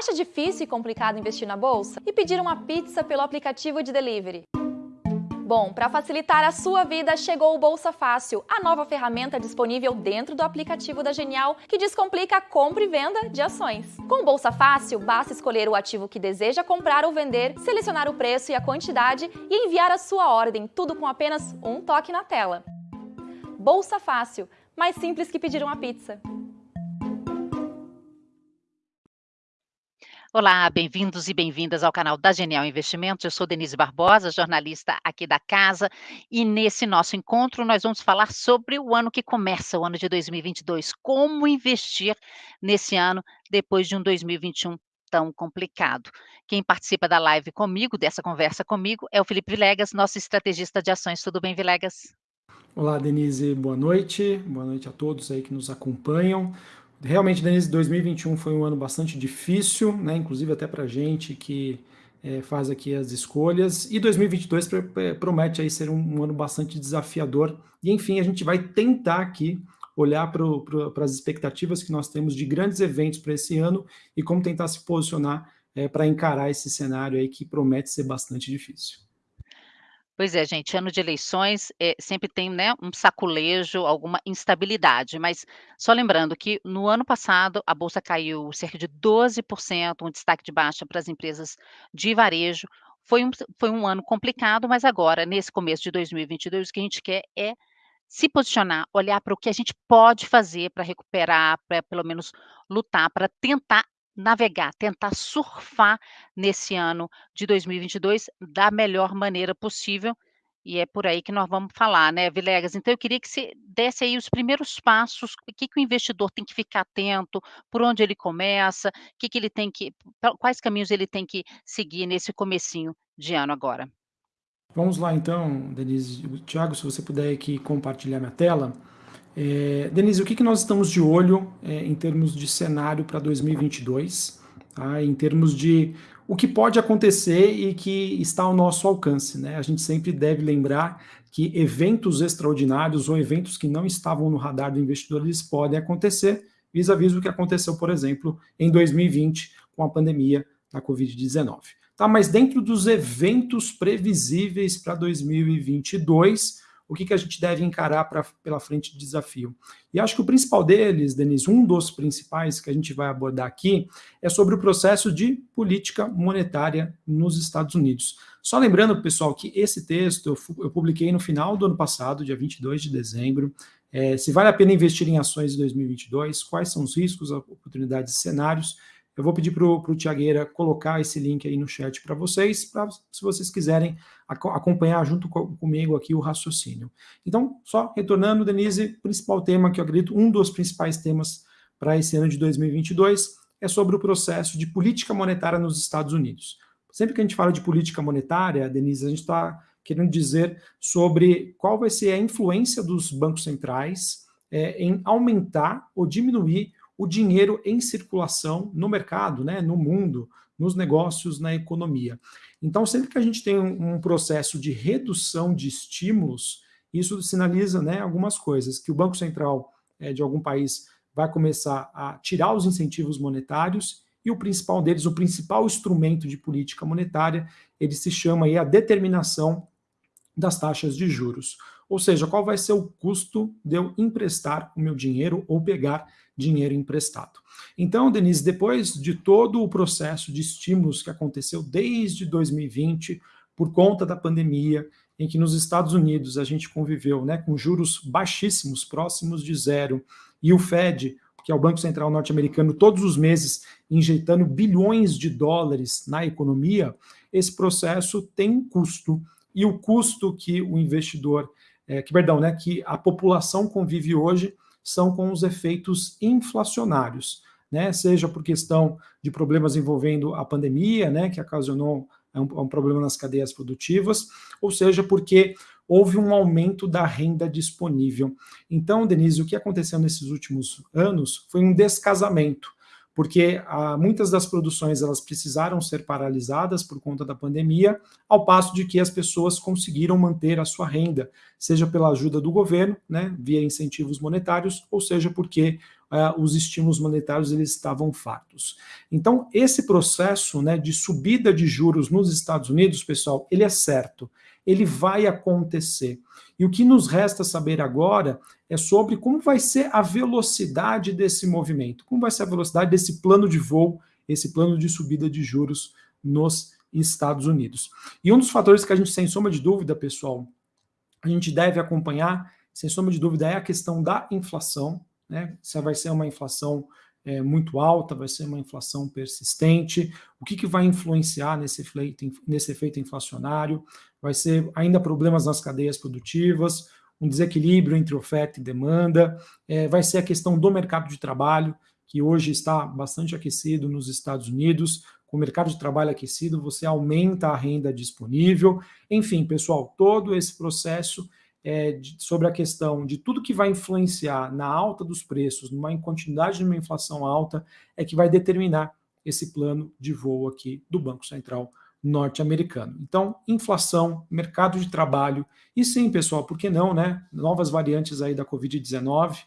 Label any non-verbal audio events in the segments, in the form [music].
Acha difícil e complicado investir na bolsa? E pedir uma pizza pelo aplicativo de delivery? Bom, para facilitar a sua vida, chegou o Bolsa Fácil, a nova ferramenta disponível dentro do aplicativo da Genial que descomplica a compra e venda de ações. Com o Bolsa Fácil, basta escolher o ativo que deseja comprar ou vender, selecionar o preço e a quantidade e enviar a sua ordem, tudo com apenas um toque na tela. Bolsa Fácil, mais simples que pedir uma pizza. Olá, bem-vindos e bem-vindas ao canal da Genial Investimentos. Eu sou Denise Barbosa, jornalista aqui da casa, e nesse nosso encontro nós vamos falar sobre o ano que começa, o ano de 2022, como investir nesse ano depois de um 2021 tão complicado. Quem participa da live comigo, dessa conversa comigo, é o Felipe Vilegas, nosso estrategista de ações. Tudo bem, Vilegas? Olá, Denise, boa noite. Boa noite a todos aí que nos acompanham. Realmente, Denise, 2021 foi um ano bastante difícil, né? inclusive até para a gente que é, faz aqui as escolhas, e 2022 promete aí ser um, um ano bastante desafiador, e enfim, a gente vai tentar aqui olhar para as expectativas que nós temos de grandes eventos para esse ano e como tentar se posicionar é, para encarar esse cenário aí que promete ser bastante difícil. Pois é, gente, ano de eleições é, sempre tem né, um saculejo, alguma instabilidade, mas só lembrando que no ano passado a Bolsa caiu cerca de 12%, um destaque de baixa para as empresas de varejo. Foi um, foi um ano complicado, mas agora, nesse começo de 2022, o que a gente quer é se posicionar, olhar para o que a gente pode fazer para recuperar, para pelo menos lutar, para tentar navegar, tentar surfar nesse ano de 2022 da melhor maneira possível. E é por aí que nós vamos falar, né, Vilegas? Então, eu queria que você desse aí os primeiros passos, o que, que o investidor tem que ficar atento, por onde ele começa, que, que ele tem que, quais caminhos ele tem que seguir nesse comecinho de ano agora. Vamos lá, então, Denise. Tiago, se você puder aqui compartilhar minha tela. É, Denise, o que, que nós estamos de olho é, em termos de cenário para 2022, tá? em termos de o que pode acontecer e que está ao nosso alcance. Né? A gente sempre deve lembrar que eventos extraordinários ou eventos que não estavam no radar do investidor, eles podem acontecer, vis-à-vis -vis o que aconteceu, por exemplo, em 2020, com a pandemia da Covid-19. Tá, mas dentro dos eventos previsíveis para 2022, o que, que a gente deve encarar pra, pela frente de desafio. E acho que o principal deles, Denise, um dos principais que a gente vai abordar aqui, é sobre o processo de política monetária nos Estados Unidos. Só lembrando, pessoal, que esse texto eu, eu publiquei no final do ano passado, dia 22 de dezembro, é, se vale a pena investir em ações em 2022, quais são os riscos, oportunidades cenários, eu vou pedir para o Tiagueira colocar esse link aí no chat para vocês, para se vocês quiserem ac acompanhar junto co comigo aqui o raciocínio. Então, só retornando, Denise, principal tema que eu acredito, um dos principais temas para esse ano de 2022 é sobre o processo de política monetária nos Estados Unidos. Sempre que a gente fala de política monetária, Denise, a gente está querendo dizer sobre qual vai ser a influência dos bancos centrais é, em aumentar ou diminuir o dinheiro em circulação no mercado, né, no mundo, nos negócios, na economia. Então, sempre que a gente tem um, processo de redução de estímulos, isso sinaliza né, algumas coisas, que o Banco Central é, de algum país vai começar a tirar os incentivos monetários e o principal deles, o principal instrumento de política monetária, ele se chama aí a determinação das taxas de juros. Ou seja, qual vai ser o custo de eu emprestar o meu dinheiro ou pegar dinheiro emprestado. Então, Denise, depois de todo o processo de estímulos que aconteceu desde 2020, por conta da pandemia, em que nos Estados Unidos a gente conviveu né, com juros baixíssimos, próximos de zero, e o Fed, que é o Banco Central norte-americano, todos os meses injetando bilhões de dólares na economia, esse processo tem um custo, e o custo que o investidor, é, que, perdão, né, que a população convive hoje são com os efeitos inflacionários, né? seja por questão de problemas envolvendo a pandemia, né, que ocasionou um, um problema nas cadeias produtivas, ou seja porque houve um aumento da renda disponível. Então, Denise, o que aconteceu nesses últimos anos foi um descasamento. Porque ah, muitas das produções elas precisaram ser paralisadas por conta da pandemia, ao passo de que as pessoas conseguiram manter a sua renda, seja pela ajuda do governo, né, via incentivos monetários, ou seja porque ah, os estímulos monetários eles estavam fartos. Então, esse processo né, de subida de juros nos Estados Unidos, pessoal, ele é certo, ele vai acontecer. E o que nos resta saber agora é sobre como vai ser a velocidade desse movimento, como vai ser a velocidade desse plano de voo, esse plano de subida de juros nos Estados Unidos. E um dos fatores que a gente, sem sombra de dúvida, pessoal, a gente deve acompanhar, sem sombra de dúvida, é a questão da inflação, né? Se vai ser uma inflação é, muito alta, vai ser uma inflação persistente, o que, que vai influenciar nesse efeito, nesse efeito inflacionário, vai ser ainda problemas nas cadeias produtivas, um desequilíbrio entre oferta e demanda, é, vai ser a questão do mercado de trabalho, que hoje está bastante aquecido nos Estados Unidos. Com o mercado de trabalho aquecido, você aumenta a renda disponível. Enfim, pessoal, todo esse processo é, de, sobre a questão de tudo que vai influenciar na alta dos preços, numa continuidade de uma inflação alta, é que vai determinar esse plano de voo aqui do Banco Central norte-americano. Então, inflação, mercado de trabalho, e sim, pessoal, por que não, né? Novas variantes aí da Covid-19,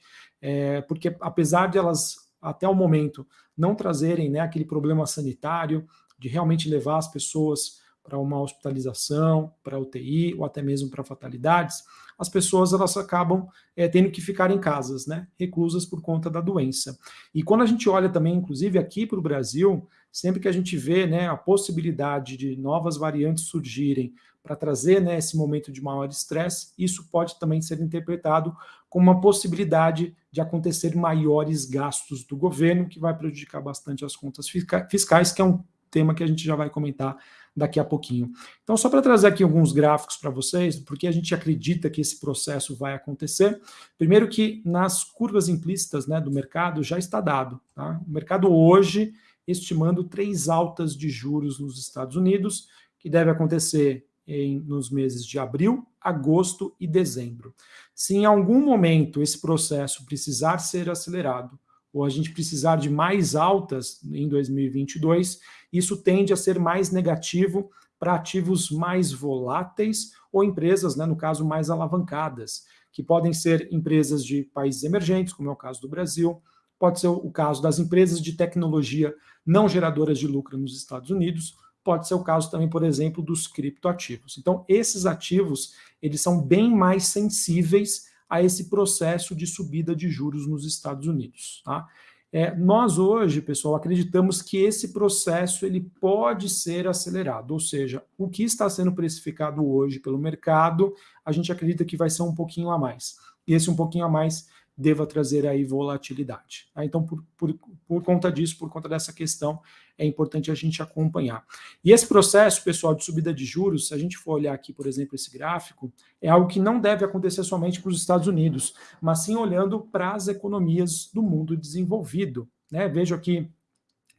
é, porque apesar de elas, até o momento, não trazerem né, aquele problema sanitário, de realmente levar as pessoas para uma hospitalização, para UTI ou até mesmo para fatalidades, as pessoas elas acabam é, tendo que ficar em casas, né, reclusas por conta da doença. E quando a gente olha também, inclusive aqui para o Brasil, sempre que a gente vê né, a possibilidade de novas variantes surgirem para trazer né, esse momento de maior estresse, isso pode também ser interpretado como uma possibilidade de acontecer maiores gastos do governo, que vai prejudicar bastante as contas fiscais, que é um tema que a gente já vai comentar daqui a pouquinho. Então, só para trazer aqui alguns gráficos para vocês, porque a gente acredita que esse processo vai acontecer. Primeiro que nas curvas implícitas né, do mercado já está dado. Tá? O mercado hoje estimando três altas de juros nos Estados Unidos, que deve acontecer em, nos meses de abril, agosto e dezembro. Se em algum momento esse processo precisar ser acelerado, ou a gente precisar de mais altas em 2022, isso tende a ser mais negativo para ativos mais voláteis ou empresas, né, no caso, mais alavancadas, que podem ser empresas de países emergentes, como é o caso do Brasil, pode ser o caso das empresas de tecnologia não geradoras de lucro nos Estados Unidos, pode ser o caso também, por exemplo, dos criptoativos. Então, esses ativos, eles são bem mais sensíveis a esse processo de subida de juros nos Estados Unidos. Tá? É, nós hoje, pessoal, acreditamos que esse processo ele pode ser acelerado, ou seja, o que está sendo precificado hoje pelo mercado, a gente acredita que vai ser um pouquinho a mais. E esse um pouquinho a mais deva trazer aí volatilidade. Tá? Então, por, por, por conta disso, por conta dessa questão, é importante a gente acompanhar. E esse processo, pessoal, de subida de juros, se a gente for olhar aqui, por exemplo, esse gráfico, é algo que não deve acontecer somente para os Estados Unidos, mas sim olhando para as economias do mundo desenvolvido. Né? Vejo aqui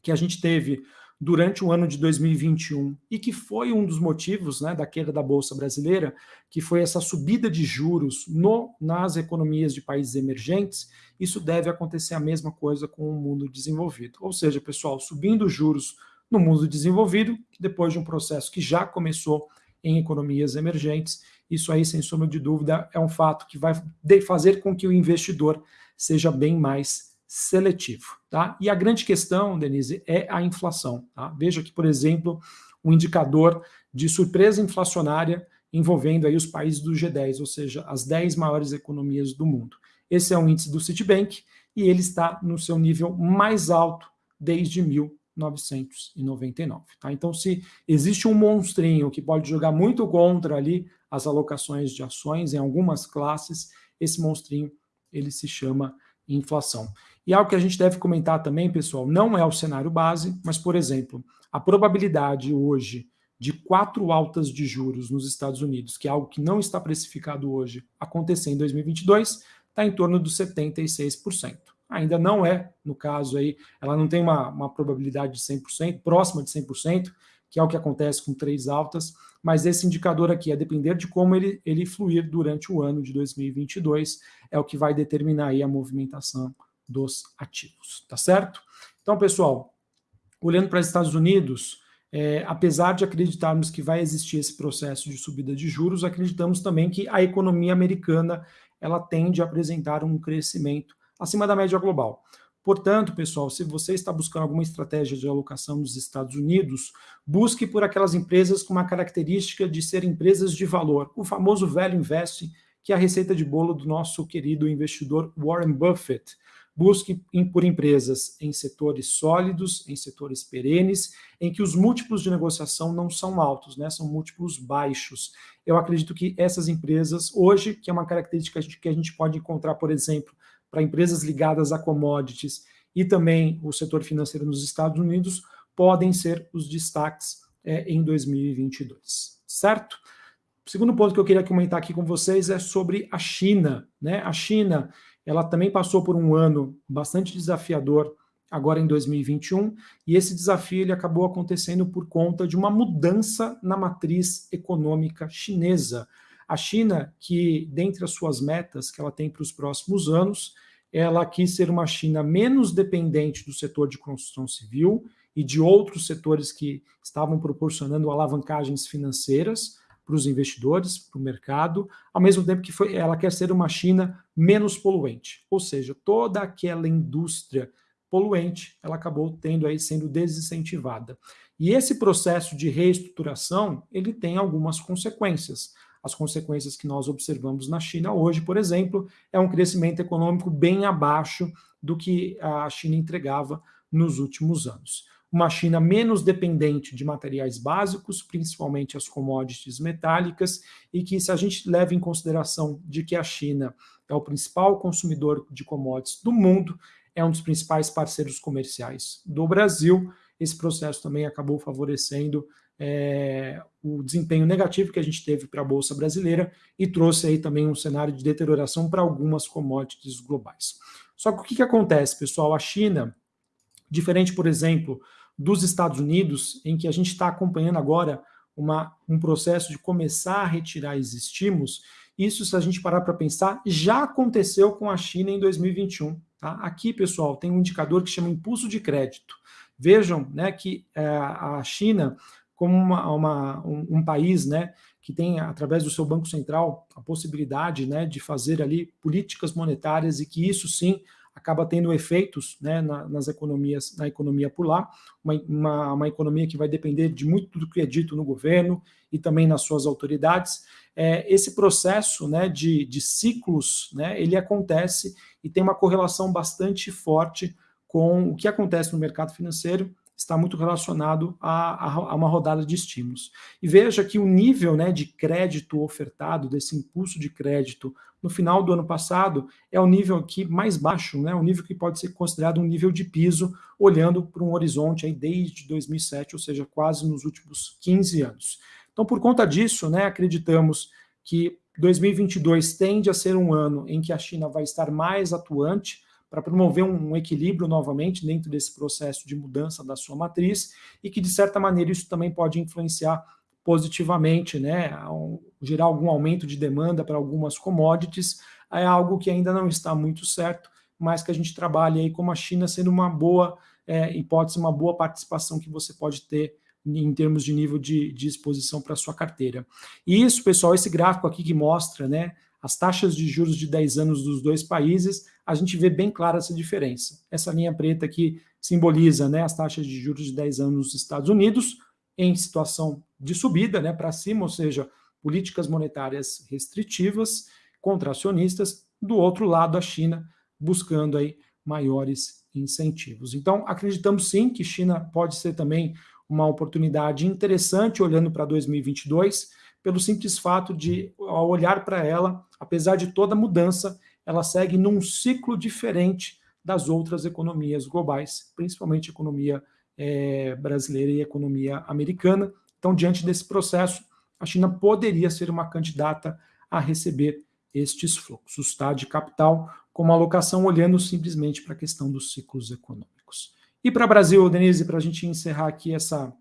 que a gente teve durante o ano de 2021 e que foi um dos motivos né, da queda da Bolsa Brasileira, que foi essa subida de juros no, nas economias de países emergentes, isso deve acontecer a mesma coisa com o mundo desenvolvido. Ou seja, pessoal, subindo juros no mundo desenvolvido, depois de um processo que já começou em economias emergentes, isso aí, sem sombra de dúvida, é um fato que vai fazer com que o investidor seja bem mais seletivo. Tá? E a grande questão, Denise, é a inflação. Tá? Veja aqui, por exemplo, um indicador de surpresa inflacionária envolvendo aí os países do G10, ou seja, as 10 maiores economias do mundo. Esse é um índice do Citibank e ele está no seu nível mais alto desde 1999. Tá? Então, se existe um monstrinho que pode jogar muito contra ali as alocações de ações em algumas classes, esse monstrinho ele se chama inflação. E algo que a gente deve comentar também, pessoal, não é o cenário base, mas, por exemplo, a probabilidade hoje de quatro altas de juros nos Estados Unidos, que é algo que não está precificado hoje, acontecer em 2022, está em torno dos 76%. Ainda não é, no caso aí, ela não tem uma, uma probabilidade de 100%, próxima de 100%, que é o que acontece com três altas, mas esse indicador aqui, a depender de como ele, ele fluir durante o ano de 2022, é o que vai determinar aí a movimentação dos ativos, tá certo? Então, pessoal, olhando para os Estados Unidos, é, apesar de acreditarmos que vai existir esse processo de subida de juros, acreditamos também que a economia americana ela tende a apresentar um crescimento acima da média global. Portanto, pessoal, se você está buscando alguma estratégia de alocação nos Estados Unidos, busque por aquelas empresas com uma característica de ser empresas de valor, o famoso velho invest, que é a receita de bolo do nosso querido investidor Warren Buffett. Busque por empresas em setores sólidos, em setores perenes, em que os múltiplos de negociação não são altos, né? são múltiplos baixos. Eu acredito que essas empresas, hoje, que é uma característica que a gente pode encontrar, por exemplo, para empresas ligadas a commodities e também o setor financeiro nos Estados Unidos, podem ser os destaques é, em 2022, certo? O segundo ponto que eu queria comentar aqui com vocês é sobre a China. Né? A China ela também passou por um ano bastante desafiador agora em 2021, e esse desafio ele acabou acontecendo por conta de uma mudança na matriz econômica chinesa. A China, que dentre as suas metas que ela tem para os próximos anos, ela quis ser uma China menos dependente do setor de construção civil e de outros setores que estavam proporcionando alavancagens financeiras, para os investidores, para o mercado, ao mesmo tempo que foi, ela quer ser uma China menos poluente. Ou seja, toda aquela indústria poluente, ela acabou tendo aí sendo desincentivada. E esse processo de reestruturação, ele tem algumas consequências. As consequências que nós observamos na China hoje, por exemplo, é um crescimento econômico bem abaixo do que a China entregava nos últimos anos. Uma China menos dependente de materiais básicos, principalmente as commodities metálicas, e que se a gente leva em consideração de que a China é o principal consumidor de commodities do mundo, é um dos principais parceiros comerciais do Brasil, esse processo também acabou favorecendo é, o desempenho negativo que a gente teve para a Bolsa Brasileira e trouxe aí também um cenário de deterioração para algumas commodities globais. Só que o que, que acontece, pessoal? A China, diferente, por exemplo, dos Estados Unidos, em que a gente está acompanhando agora uma, um processo de começar a retirar esses estímulos, isso, se a gente parar para pensar, já aconteceu com a China em 2021. Tá? Aqui, pessoal, tem um indicador que chama impulso de crédito. Vejam né, que é, a China, como uma, uma, um, um, país né, que tem, através do seu Banco Central, a possibilidade né, de fazer ali políticas monetárias e que isso sim acaba tendo efeitos né, na, nas economias, na economia por lá, uma, uma, uma, economia que vai depender de muito do que é dito no governo e também nas suas autoridades. É, esse processo né, de, de ciclos, né, ele acontece e tem uma correlação bastante forte com o que acontece no mercado financeiro está muito relacionado a, a, uma rodada de estímulos. E veja que o nível né, de crédito ofertado, desse impulso de crédito no final do ano passado, é o nível aqui mais baixo, né, o nível que pode ser considerado um nível de piso, olhando para um horizonte aí desde 2007, ou seja, quase nos últimos 15 anos. Então, por conta disso, né, acreditamos que 2022 tende a ser um ano em que a China vai estar mais atuante, para promover um equilíbrio novamente dentro desse processo de mudança da sua matriz e que, de certa maneira, isso também pode influenciar positivamente, né, gerar algum aumento de demanda para algumas commodities, é algo que ainda não está muito certo, mas que a gente trabalha aí como a China sendo uma boa é, hipótese, uma boa participação que você pode ter em termos de nível de, de exposição para a sua carteira. E isso, pessoal, esse gráfico aqui que mostra né, as taxas de juros de 10 anos dos dois países, a gente vê bem clara essa diferença. Essa linha preta aqui simboliza né, as taxas de juros de 10 anos nos Estados Unidos, em situação de subida né, para cima, ou seja, políticas monetárias restritivas, contracionistas, do outro lado a China buscando aí maiores incentivos. Então, acreditamos sim que China pode ser também uma oportunidade interessante olhando para 2022, pelo simples fato de, ao olhar para ela, apesar de toda mudança, ela segue num ciclo diferente das outras economias globais, principalmente economia é, brasileira e economia americana. Então, diante desse processo, a China poderia ser uma candidata a receber estes fluxos tá, de capital, como alocação, olhando simplesmente para a questão dos ciclos econômicos. E para o Brasil, Denise, para a gente encerrar aqui essa,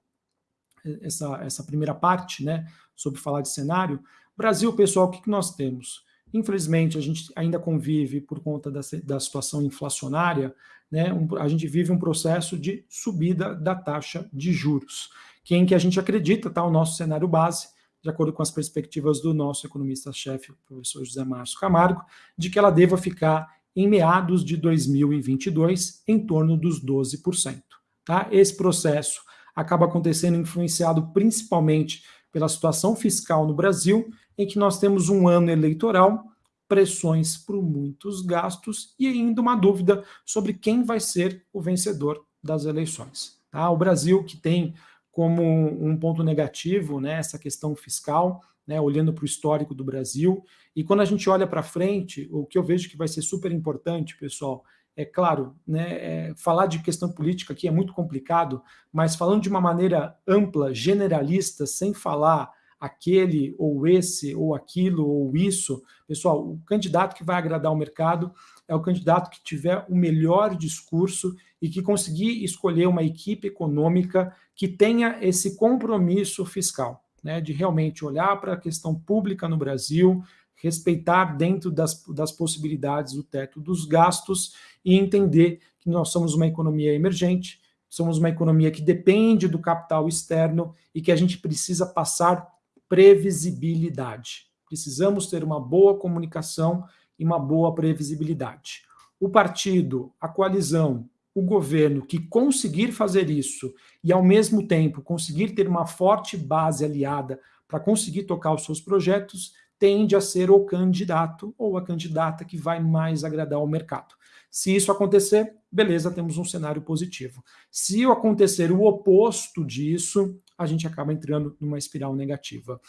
essa, essa primeira parte, né, sobre falar de cenário, Brasil, pessoal, o que, que nós temos? Infelizmente, a gente ainda convive, por conta da, da situação inflacionária, né, um, a gente vive um processo de subida da taxa de juros, que em que a gente acredita, tá, o nosso cenário base, de acordo com as perspectivas do nosso economista-chefe, o professor José Márcio Camargo, de que ela deva ficar em meados de 2022 em torno dos 12%. Tá? Esse processo acaba acontecendo influenciado principalmente pela situação fiscal no Brasil, em que nós temos um ano eleitoral, pressões por muitos gastos e ainda uma dúvida sobre quem vai ser o vencedor das eleições. Tá? O Brasil, que tem como um ponto negativo né, essa questão fiscal, né, olhando para o histórico do Brasil, e quando a gente olha para frente, o que eu vejo que vai ser super importante, pessoal, é claro, né, é, falar de questão política aqui é muito complicado, mas falando de uma maneira ampla, generalista, sem falar aquele ou esse ou aquilo ou isso, pessoal, o candidato que vai agradar o mercado é o candidato que tiver o melhor discurso e que conseguir escolher uma equipe econômica que tenha esse compromisso fiscal, né, de realmente olhar para a questão pública no Brasil, respeitar dentro das, das possibilidades o teto dos gastos e entender que nós somos uma economia emergente, somos uma economia que depende do capital externo e que a gente precisa passar previsibilidade. Precisamos ter uma boa comunicação e uma boa previsibilidade. O partido, a coalizão, o governo que conseguir fazer isso e, ao mesmo tempo, conseguir ter uma forte base aliada para conseguir tocar os seus projetos, tende a ser o candidato ou a candidata que vai mais agradar ao mercado. Se isso acontecer, beleza, temos um cenário positivo. Se acontecer o oposto disso, a gente acaba entrando numa espiral negativa.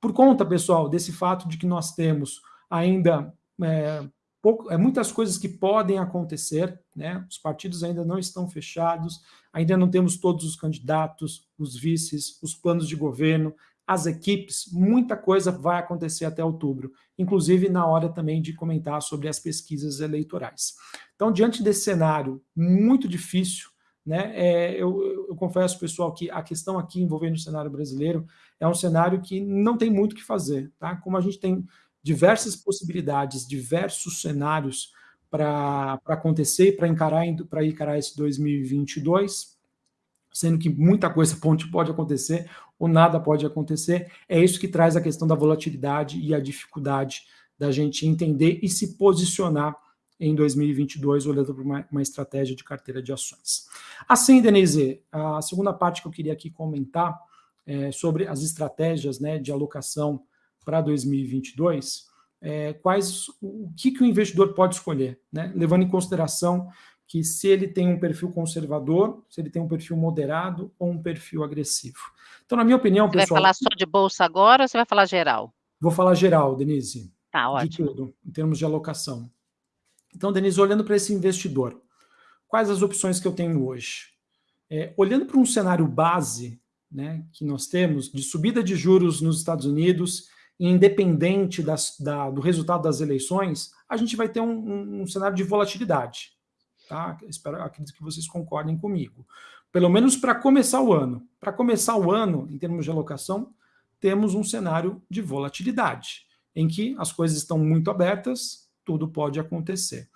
Por conta, pessoal, desse fato de que nós temos ainda é, pouco, é, muitas coisas que podem acontecer, né? Os partidos ainda não estão fechados, ainda não temos todos os candidatos, os vices, os planos de governo, as equipes, muita coisa vai acontecer até outubro, inclusive na hora também de comentar sobre as pesquisas eleitorais. Então, diante desse cenário muito difícil, né, é, eu, eu, confesso, pessoal, que a questão aqui envolvendo o cenário brasileiro é um cenário que não tem muito o que fazer. Tá? Como a gente tem diversas possibilidades, diversos cenários para acontecer, para encarar, para encarar esse 2022, sendo que muita coisa pode acontecer ou nada pode acontecer, é isso que traz a questão da volatilidade e a dificuldade da gente entender e se posicionar em 2022, olhando para uma, uma, estratégia de carteira de ações. Assim, Denise, a segunda parte que eu queria aqui comentar é sobre as estratégias né, de alocação para 2022, é, quais, o que, que o investidor pode escolher, né, levando em consideração que se ele tem um perfil conservador, se ele tem um perfil moderado ou um perfil agressivo. Então, na minha opinião, você pessoal... vai falar só de bolsa agora ou você vai falar geral? Vou falar geral, Denise. Tá, ótimo. De tudo, em termos de alocação. Então, Denise, olhando para esse investidor, quais as opções que eu tenho hoje? É, olhando para um cenário base né, que nós temos de subida de juros nos Estados Unidos, independente das, da, do resultado das eleições, a gente vai ter um, um, um cenário de volatilidade. Tá? Espero, acredito que vocês concordem comigo. Pelo menos para começar o ano. Para começar o ano, em termos de alocação, temos um cenário de volatilidade, em que as coisas estão muito abertas, tudo pode acontecer.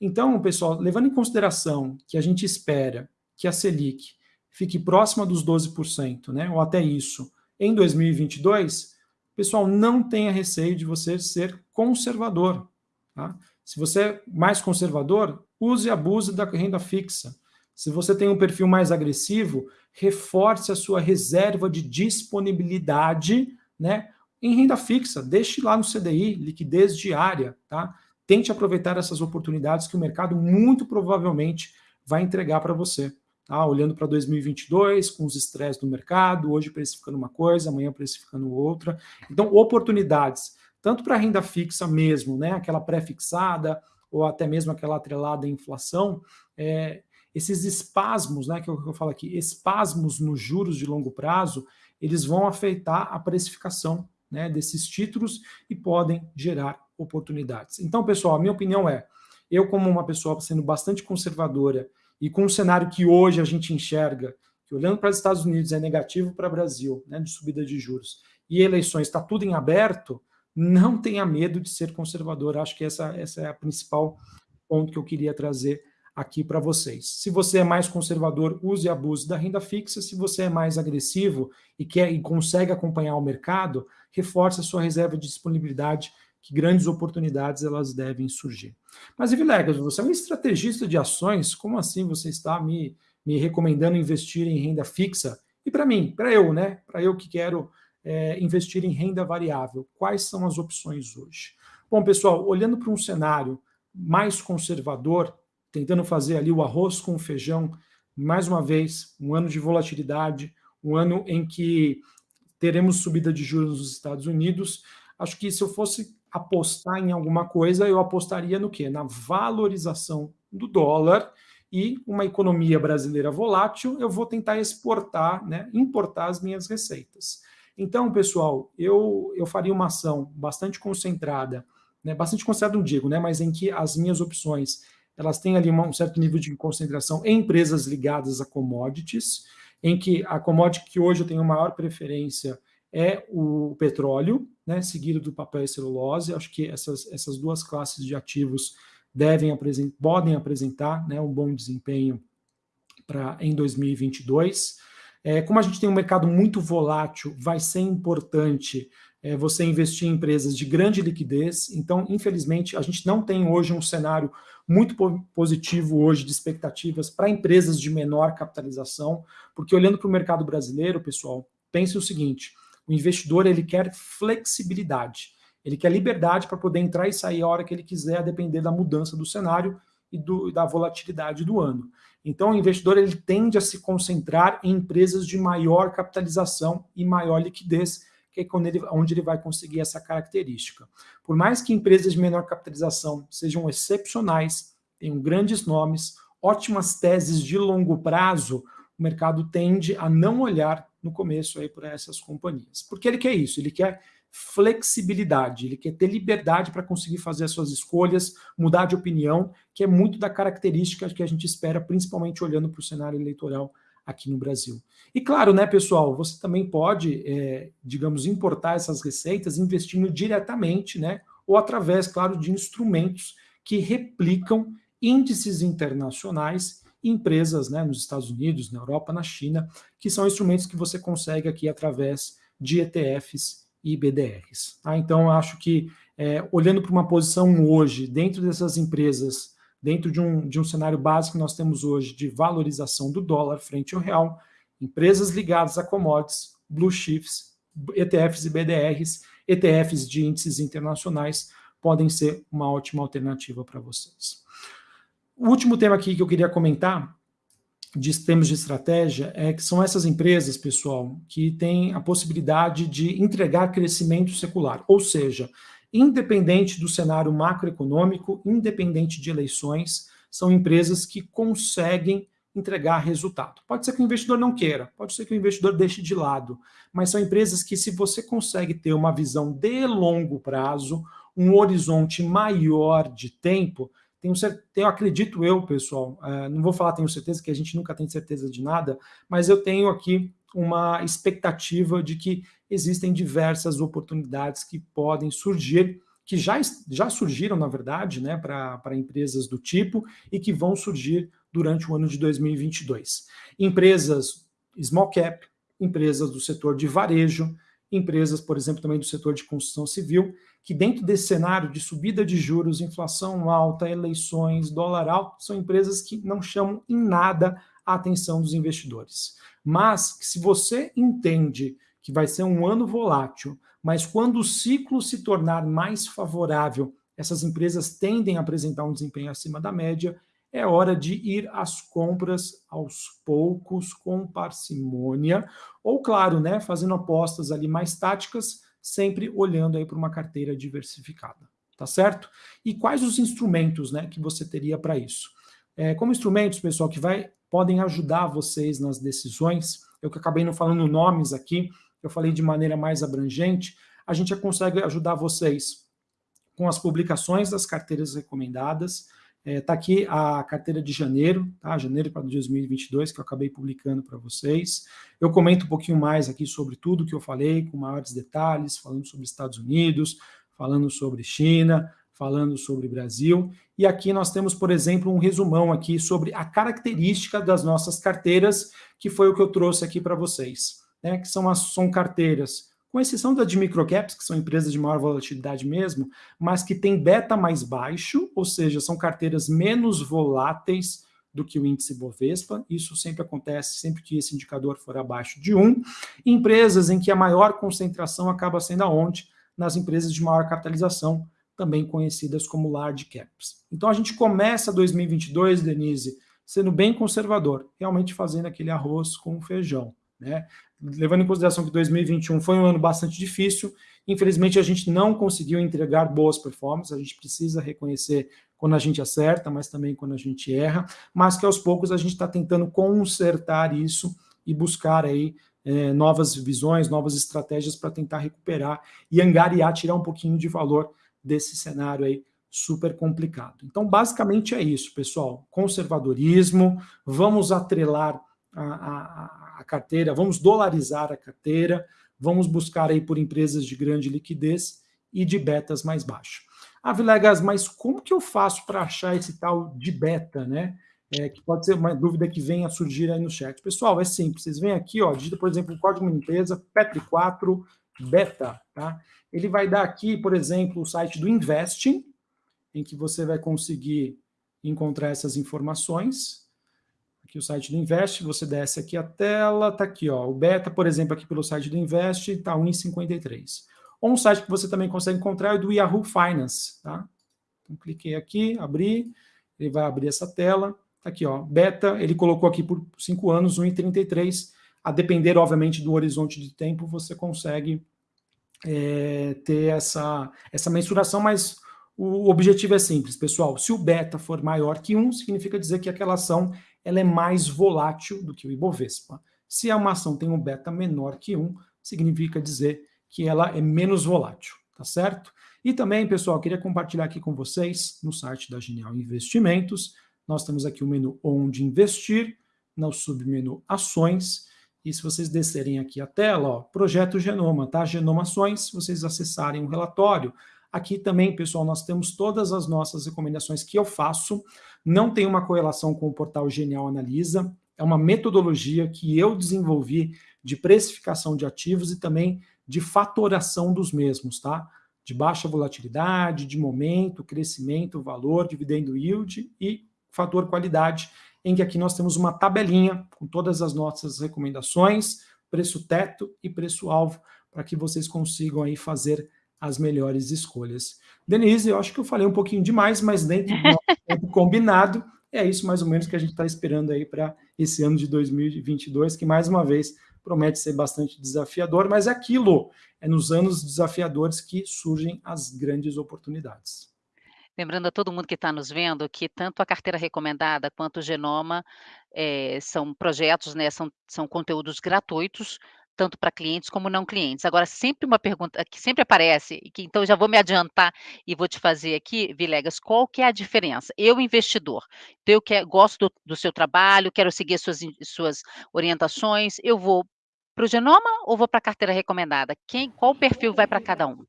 Então, pessoal, levando em consideração que a gente espera que a Selic fique próxima dos 12%, né, ou até isso, em 2022, pessoal, não tenha receio de você ser conservador. Tá? Se você é mais conservador, use e abuse da renda fixa. Se você tem um perfil mais agressivo, reforce a sua reserva de disponibilidade né, em renda fixa. Deixe lá no CDI, liquidez diária. Tá? Tente aproveitar essas oportunidades que o mercado muito provavelmente vai entregar para você. Tá? Olhando para 2022, com os estresses do mercado, hoje precificando uma coisa, amanhã precificando outra. Então, oportunidades, tanto para renda fixa mesmo, né, aquela pré-fixada, ou até mesmo aquela atrelada à inflação, é, esses espasmos, né, que eu, que eu falo aqui, espasmos nos juros de longo prazo, eles vão afetar a precificação né, desses títulos e podem gerar oportunidades. Então, pessoal, a minha opinião é, eu como uma pessoa sendo bastante conservadora e com um cenário que hoje a gente enxerga, que olhando para os Estados Unidos é negativo para o Brasil, né, de subida de juros, e eleições está tudo em aberto, não tenha medo de ser conservador. Acho que essa, essa é a principal ponto que eu queria trazer aqui para vocês. Se você é mais conservador, use e abuse da renda fixa. Se você é mais agressivo e quer e consegue acompanhar o mercado, reforce a sua reserva de disponibilidade, que grandes oportunidades elas devem surgir. Mas, Vilegas, você é um estrategista de ações, como assim você está me, me recomendando investir em renda fixa? E para mim, para eu, né? Para eu que quero é, investir em renda variável, quais são as opções hoje? Bom, pessoal, olhando para um cenário mais conservador, tentando fazer ali o arroz com o feijão, mais uma vez, um ano de volatilidade, um ano em que teremos subida de juros nos Estados Unidos. Acho que se eu fosse apostar em alguma coisa, eu apostaria no quê? Na valorização do dólar e uma economia brasileira volátil, eu vou tentar exportar, né, importar as minhas receitas. Então, pessoal, eu, eu faria uma ação bastante concentrada, né, bastante concentrada, não digo, né, mas em que as minhas opções elas têm ali um certo nível de concentração em empresas ligadas a commodities, em que a commodity que hoje eu tenho maior preferência é o petróleo, né, seguido do papel e celulose. Acho que essas, essas duas classes de ativos devem apresentar, podem apresentar né, um bom desempenho para em 2022. É, como a gente tem um mercado muito volátil, vai ser importante é você investir em empresas de grande liquidez. Então, infelizmente, a gente não tem hoje um cenário muito positivo hoje de expectativas para empresas de menor capitalização, porque olhando para o mercado brasileiro, pessoal, pense o seguinte, o investidor ele quer flexibilidade, ele quer liberdade para poder entrar e sair a hora que ele quiser, a depender da mudança do cenário e do, da volatilidade do ano. Então, o investidor ele tende a se concentrar em empresas de maior capitalização e maior liquidez, que é quando ele, onde ele vai conseguir essa característica. Por mais que empresas de menor capitalização sejam excepcionais, tenham grandes nomes, ótimas teses de longo prazo, o mercado tende a não olhar no começo aí para essas companhias. Porque ele quer isso, ele quer flexibilidade, ele quer ter liberdade para conseguir fazer as suas escolhas, mudar de opinião, que é muito da característica que a gente espera, principalmente olhando para o cenário eleitoral aqui no Brasil. E claro, né, pessoal, você também pode, é, digamos, importar essas receitas investindo diretamente, né, ou através, claro, de instrumentos que replicam índices internacionais empresas né, nos Estados Unidos, na Europa, na China, que são instrumentos que você consegue aqui através de ETFs e BDRs. Tá? Então, acho que, é, olhando para uma posição hoje, dentro dessas empresas dentro de um, de um cenário básico que nós temos hoje de valorização do dólar frente ao real, empresas ligadas a commodities, blue chips, ETFs e BDRs, ETFs de índices internacionais podem ser uma ótima alternativa para vocês. O último tema aqui que eu queria comentar de termos de estratégia é que são essas empresas, pessoal, que têm a possibilidade de entregar crescimento secular, ou seja, independente do cenário macroeconômico, independente de eleições, são empresas que conseguem entregar resultado. Pode ser que o investidor não queira, pode ser que o investidor deixe de lado, mas são empresas que, se você consegue ter uma visão de longo prazo, um horizonte maior de tempo, tenho, tenho acredito eu, pessoal, é, não vou falar tenho certeza, que a gente nunca tem certeza de nada, mas eu tenho aqui uma expectativa de que existem diversas oportunidades que podem surgir, que já, já surgiram, na verdade, né, para empresas do tipo e que vão surgir durante o ano de 2022. Empresas small cap, empresas do setor de varejo, empresas, por exemplo, também do setor de construção civil, que dentro desse cenário de subida de juros, inflação alta, eleições, dólar alto, são empresas que não chamam em nada a atenção dos investidores. Mas se você entende que vai ser um ano volátil, mas quando o ciclo se tornar mais favorável, essas empresas tendem a apresentar um desempenho acima da média, é hora de ir às compras aos poucos, com parcimônia, ou claro, né, fazendo apostas ali mais táticas, sempre olhando aí para uma carteira diversificada, tá certo? E quais os instrumentos, né, que você teria para isso? É, como instrumentos, pessoal, que vai, podem ajudar vocês nas decisões, eu que acabei não falando nomes aqui, eu falei de maneira mais abrangente, a gente consegue ajudar vocês com as publicações das carteiras recomendadas. Está é, tá aqui a carteira de janeiro, tá? janeiro para 2022, que eu acabei publicando para vocês. Eu comento um pouquinho mais aqui sobre tudo que eu falei, com maiores detalhes, falando sobre Estados Unidos, falando sobre China, falando sobre Brasil. E aqui nós temos, por exemplo, um resumão aqui sobre a característica das nossas carteiras, que foi o que eu trouxe aqui para vocês, né? Que são, as, são carteiras, com exceção da de microcaps, que são empresas de maior volatilidade mesmo, mas que tem beta mais baixo, ou seja, são carteiras menos voláteis do que o índice Bovespa. Isso sempre acontece sempre que esse indicador for abaixo de 1. Empresas em que a maior concentração acaba sendo aonde? Nas empresas de maior capitalização, também conhecidas como large caps. Então a gente começa 2022, Denise, sendo bem conservador, realmente fazendo aquele arroz com feijão, né? Levando em consideração que 2021 foi um ano bastante difícil, infelizmente a gente não conseguiu entregar boas performances, a gente precisa reconhecer quando a gente acerta, mas também quando a gente erra, mas que aos poucos a gente está tentando consertar isso e buscar aí é, novas visões, novas estratégias para tentar recuperar e angariar, tirar um pouquinho de valor desse cenário aí super complicado. Então, basicamente é isso, pessoal. Conservadorismo, vamos atrelar a, a, a, carteira, vamos dolarizar a carteira, vamos buscar aí por empresas de grande liquidez e de betas mais baixo. Ah, Vilegas, mas como que eu faço para achar esse tal de beta, né? É, que pode ser uma dúvida que venha a surgir aí no chat. Pessoal, é simples, vocês vêm aqui, ó, digita, por exemplo, o código de empresa, PETRI4 beta, tá? Ele vai dar aqui, por exemplo, o site do Investing, em que você vai conseguir encontrar essas informações. Aqui o site do Invest, você desce aqui a tela, tá aqui, ó, o beta, por exemplo, aqui pelo site do Invest, tá 1,53. Ou um site que você também consegue encontrar é do Yahoo Finance, tá? Então, cliquei aqui, abri, ele vai abrir essa tela, tá aqui, ó, beta, ele colocou aqui por 5 anos, 1,33, a depender, obviamente, do horizonte de tempo, você consegue é, ter essa, essa mensuração, mas o objetivo é simples, pessoal. Se o beta for maior que 1, significa dizer que aquela ação ela é mais volátil do que o Ibovespa. Se uma ação tem um beta menor que 1, significa dizer que ela é menos volátil, tá certo? E também, pessoal, queria compartilhar aqui com vocês, no site da Genial Investimentos, nós temos aqui o menu Onde Investir, no submenu Ações, e se vocês descerem aqui a tela, ó, Projeto Genoma, tá? Genomações, se vocês acessarem o relatório, aqui também, pessoal, nós temos todas as nossas recomendações que eu faço, não tem uma correlação com o portal Genial Analisa, é uma metodologia que eu desenvolvi de precificação de ativos e também de fatoração dos mesmos, tá? De baixa volatilidade, de momento, crescimento, valor, dividendo yield e fator qualidade, em que aqui nós temos uma tabelinha com todas as nossas recomendações, preço teto e preço-alvo, para que vocês consigam aí fazer as melhores escolhas. Denise, eu acho que eu falei um pouquinho demais, mas dentro do [laughs] tempo combinado, é isso mais ou menos que a gente está esperando aí para esse ano de 2022, que mais uma vez promete ser bastante desafiador, mas é aquilo, é nos anos desafiadores que surgem as grandes oportunidades. Lembrando a todo mundo que está nos vendo que tanto a carteira recomendada quanto o Genoma eh, são projetos, né, são, são conteúdos gratuitos, tanto para clientes como não clientes. Agora, sempre uma pergunta que sempre aparece, que então já vou me adiantar e vou te fazer aqui, Vilegas, qual que é a diferença? Eu, investidor, então eu quero, gosto do, do seu trabalho, quero seguir suas, suas orientações, eu vou para o Genoma ou vou para a carteira recomendada? Quem, qual perfil vai para cada um?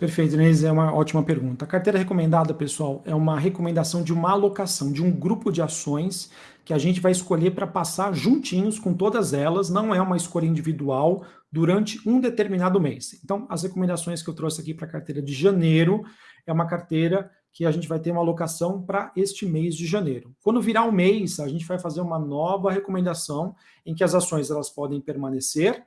Perfeito, Inês, é uma ótima pergunta. A carteira recomendada, pessoal, é uma recomendação de uma alocação de um grupo de ações que a gente vai escolher para passar juntinhos com todas elas, não é uma escolha individual durante um determinado mês. Então, as recomendações que eu trouxe aqui para a carteira de janeiro é uma carteira que a gente vai ter uma alocação para este mês de janeiro. Quando virar o mês, a gente vai fazer uma nova recomendação em que as ações elas podem permanecer,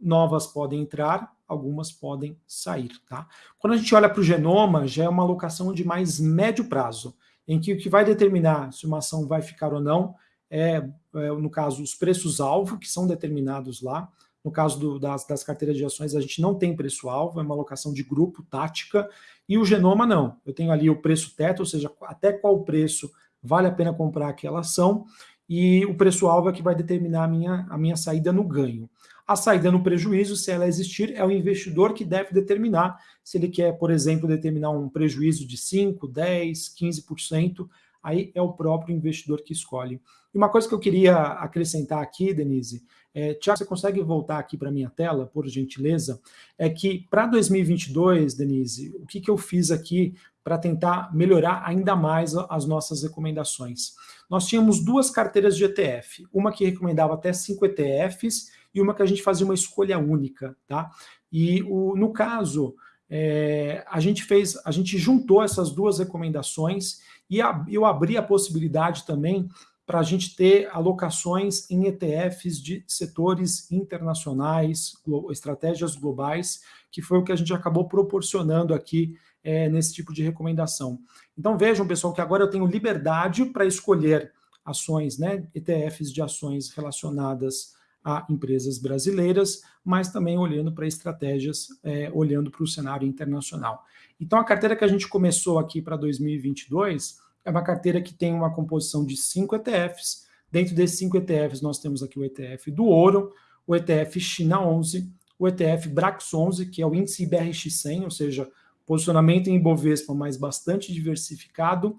novas podem entrar algumas podem sair. Tá? Quando a gente olha para o genoma, já é uma alocação de mais médio prazo, em que o que vai determinar se uma ação vai ficar ou não é, é no caso, os preços-alvo, que são determinados lá. No caso do, das, das carteiras de ações, a gente não tem preço-alvo, é uma alocação de grupo, tática, e o genoma não. Eu tenho ali o preço teto, ou seja, até qual preço vale a pena comprar aquela ação, e o preço-alvo é que vai determinar a minha, a minha saída no ganho. A saída no prejuízo, se ela existir, é o investidor que deve determinar se ele quer, por exemplo, determinar um prejuízo de 5, 10, 15%, aí é o próprio investidor que escolhe E uma coisa que eu queria acrescentar aqui, Denise, é, Tiago, você consegue voltar aqui para a minha tela, por gentileza? É que para 2022, Denise, o que, que eu fiz aqui para tentar melhorar ainda mais as nossas recomendações? Nós tínhamos duas carteiras de ETF, uma que recomendava até cinco ETFs e uma que a gente fazia uma escolha única, tá? E o, no caso, é, a gente fez, a gente juntou essas duas recomendações e a, eu abri a possibilidade também para a gente ter alocações em ETFs de setores internacionais, estratégias globais, que foi o que a gente acabou proporcionando aqui é, nesse tipo de recomendação. Então vejam, pessoal, que agora eu tenho liberdade para escolher ações, né, ETFs de ações relacionadas a empresas brasileiras, mas também olhando para estratégias, é, olhando para o cenário internacional. Então a carteira que a gente começou aqui para 2022 é uma carteira que tem uma composição de cinco ETFs. Dentro desses cinco ETFs, nós temos aqui o ETF do ouro, o ETF China 11, o ETF Brax 11, que é o índice BRX100, ou seja, posicionamento em Ibovespa, mas bastante diversificado,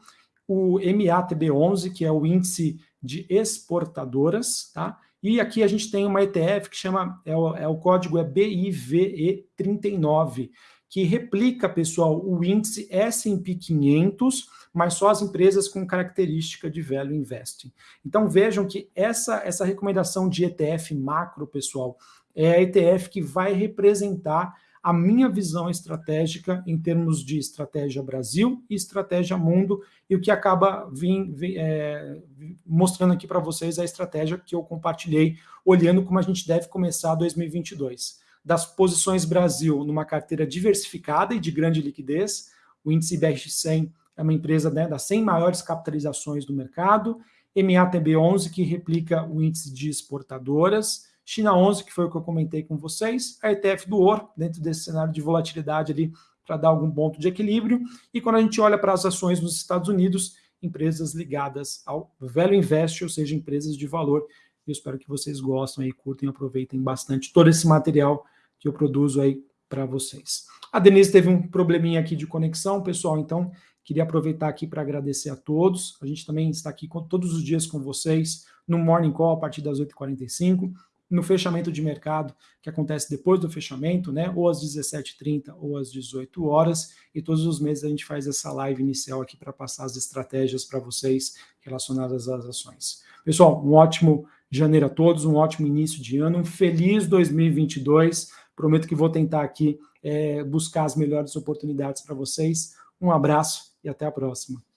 o MATB11, que é o índice de exportadoras, tá? E aqui a gente tem uma ETF que chama, é o, é o código é BIVE39, que replica, pessoal, o índice S&P 500, mas só as empresas com característica de velho investing. Então vejam que essa, essa recomendação de ETF macro, pessoal, é a ETF que vai representar a minha visão estratégica em termos de estratégia Brasil e estratégia mundo, e o que acaba vim, vim, é, mostrando aqui para vocês a estratégia que eu compartilhei, olhando como a gente deve começar 2022. Das posições Brasil numa carteira diversificada e de grande liquidez, o índice BR100 é uma empresa né, das 100 maiores capitalizações do mercado, MATB11, que replica o índice de exportadoras, China 11, que foi o que eu comentei com vocês, a ETF do ouro, dentro desse cenário de volatilidade ali, para dar algum ponto de equilíbrio, e quando a gente olha para as ações nos Estados Unidos, empresas ligadas ao velho invest, ou seja, empresas de valor. Eu espero que vocês gostem e curtem aproveitem bastante todo esse material que eu produzo aí para vocês. A Denise teve um probleminha aqui de conexão, pessoal, então Queria aproveitar aqui para agradecer a todos. A gente também está aqui com, todos os dias com vocês no Morning Call a partir das 8h45, no fechamento de mercado, que acontece depois do fechamento, né, ou às 17h30 ou às 18 horas, e todos os meses a gente faz essa live inicial aqui para passar as estratégias para vocês relacionadas às ações. Pessoal, um ótimo janeiro a todos, um ótimo início de ano, um feliz 2022. Prometo que vou tentar aqui é, buscar as melhores oportunidades para vocês. Um abraço e até a próxima.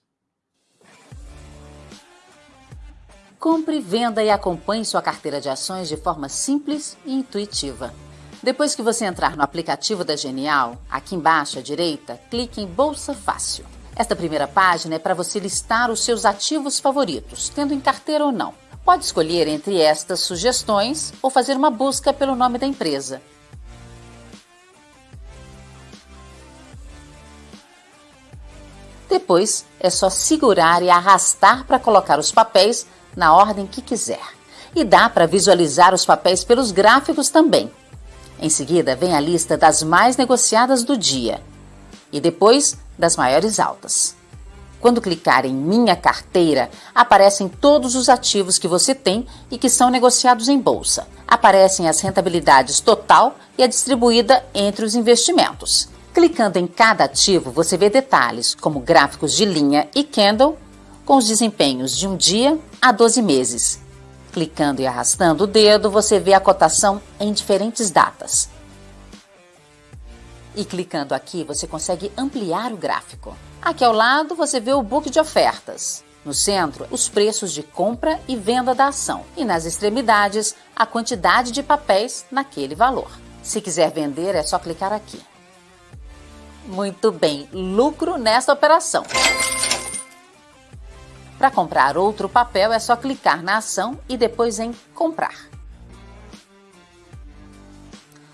Compre, venda e acompanhe sua carteira de ações de forma simples e intuitiva. Depois que você entrar no aplicativo da Genial, aqui embaixo à direita, clique em Bolsa Fácil. Esta primeira página é para você listar os seus ativos favoritos, tendo em carteira ou não. Pode escolher entre estas sugestões ou fazer uma busca pelo nome da empresa. Depois é só segurar e arrastar para colocar os papéis na ordem que quiser. E dá para visualizar os papéis pelos gráficos também. Em seguida vem a lista das mais negociadas do dia e depois das maiores altas. Quando clicar em Minha Carteira, aparecem todos os ativos que você tem e que são negociados em bolsa. Aparecem as rentabilidades total e a distribuída entre os investimentos. Clicando em cada ativo, você vê detalhes como gráficos de linha e candle com os desempenhos de um dia a 12 meses. Clicando e arrastando o dedo, você vê a cotação em diferentes datas. E clicando aqui, você consegue ampliar o gráfico. Aqui ao lado, você vê o book de ofertas. No centro, os preços de compra e venda da ação. E nas extremidades, a quantidade de papéis naquele valor. Se quiser vender, é só clicar aqui. Muito bem, lucro nessa operação. Para comprar outro papel é só clicar na ação e depois em comprar.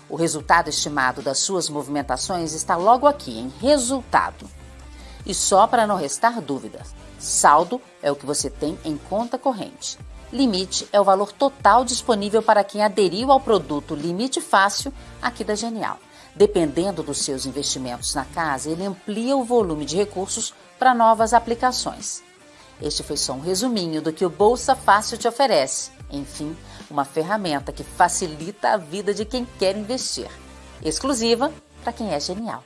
O resultado estimado das suas movimentações está logo aqui em resultado. E só para não restar dúvidas, saldo é o que você tem em conta corrente. Limite é o valor total disponível para quem aderiu ao produto Limite Fácil aqui da Genial. Dependendo dos seus investimentos na casa, ele amplia o volume de recursos para novas aplicações. Este foi só um resuminho do que o Bolsa Fácil te oferece. Enfim, uma ferramenta que facilita a vida de quem quer investir. Exclusiva para quem é genial.